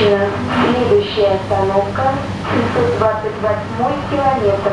Следующая остановка 728 километр.